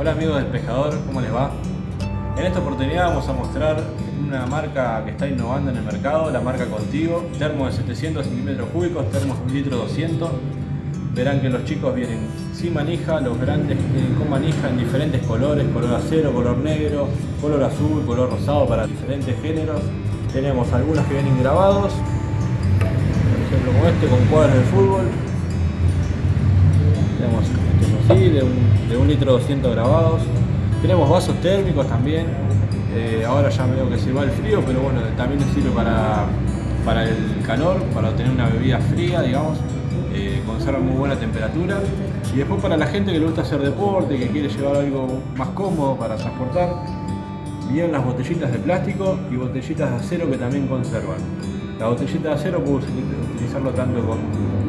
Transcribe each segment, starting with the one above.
Hola amigos del pescador, ¿cómo les va? En esta oportunidad vamos a mostrar una marca que está innovando en el mercado, la marca Contigo, termo de 700 centímetros cúbicos, termos 1 litro 200. Verán que los chicos vienen sin manija, los grandes vienen con manija en diferentes colores, color acero, color negro, color azul, color rosado para diferentes géneros. Tenemos algunos que vienen grabados, por ejemplo como este con cuadros de fútbol. Tenemos de un, de litro 200 grabados. Tenemos vasos térmicos también. Eh, ahora ya veo que se va el frío, pero bueno, también sirve para, para el calor, para obtener una bebida fría, digamos. Eh, conserva muy buena temperatura. Y después para la gente que le gusta hacer deporte, que quiere llevar algo más cómodo para transportar, bien las botellitas de plástico y botellitas de acero que también conservan. La botellita de acero puedo utilizarlo tanto con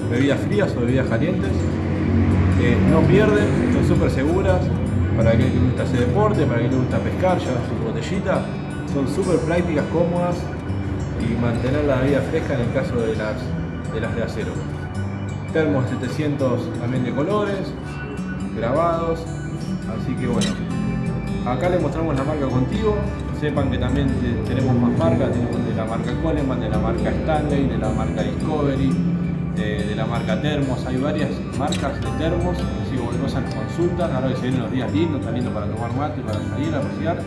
bebidas frías o bebidas calientes. No pierden, son súper seguras, para aquel que le gusta hacer deporte, para aquel que le gusta pescar, llevar su botellita. Son súper prácticas, cómodas y mantener la vida fresca en el caso de las de, las de acero. Termos 700 también de colores, grabados, así que bueno. Acá les mostramos la marca Contigo, sepan que también tenemos más marcas, tenemos de la marca Coleman, de la marca Stanley, de la marca Discovery, de, la marca Termos, hay varias marcas de termos, así que cualquier cosa nos consultan, ahora que se vienen los días lindos, está lindo para tomar mate, para salir a rociar,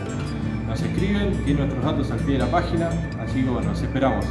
nos escriben, tienen nuestros datos al pie de la página, así que bueno, esperamos.